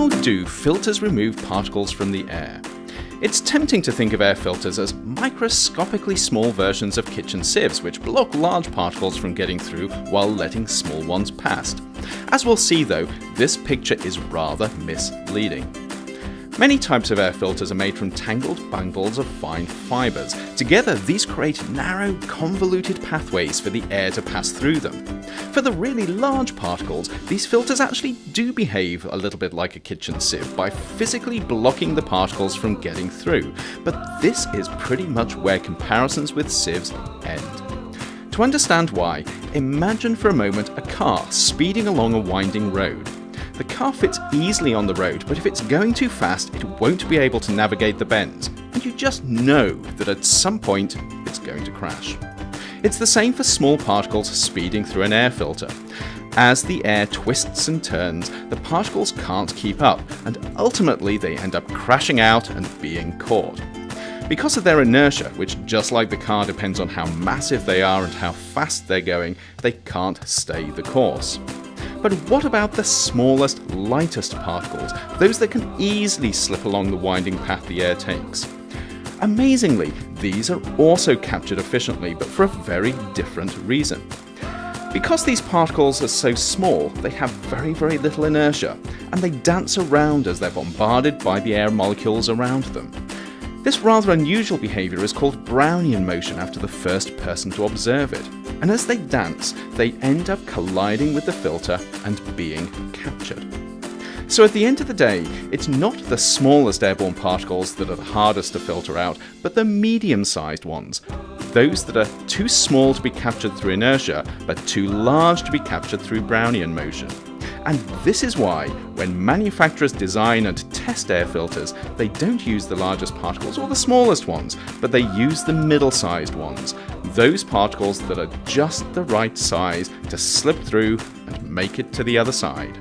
How do filters remove particles from the air? It's tempting to think of air filters as microscopically small versions of kitchen sieves which block large particles from getting through while letting small ones past. As we'll see though, this picture is rather misleading. Many types of air filters are made from tangled bundles of fine fibres. Together, these create narrow, convoluted pathways for the air to pass through them. For the really large particles, these filters actually do behave a little bit like a kitchen sieve by physically blocking the particles from getting through, but this is pretty much where comparisons with sieves end. To understand why, imagine for a moment a car speeding along a winding road. The car fits easily on the road, but if it's going too fast, it won't be able to navigate the bends, and you just know that at some point it's going to crash. It's the same for small particles speeding through an air filter. As the air twists and turns, the particles can't keep up, and ultimately they end up crashing out and being caught. Because of their inertia, which just like the car depends on how massive they are and how fast they're going, they can't stay the course. But what about the smallest, lightest particles, those that can easily slip along the winding path the air takes? Amazingly, these are also captured efficiently, but for a very different reason. Because these particles are so small, they have very, very little inertia, and they dance around as they're bombarded by the air molecules around them. This rather unusual behaviour is called Brownian motion after the first person to observe it and as they dance, they end up colliding with the filter and being captured. So at the end of the day, it's not the smallest airborne particles that are the hardest to filter out, but the medium-sized ones. Those that are too small to be captured through inertia, but too large to be captured through Brownian motion. And this is why, when manufacturers design and test air filters, they don't use the largest particles or the smallest ones, but they use the middle-sized ones, those particles that are just the right size to slip through and make it to the other side.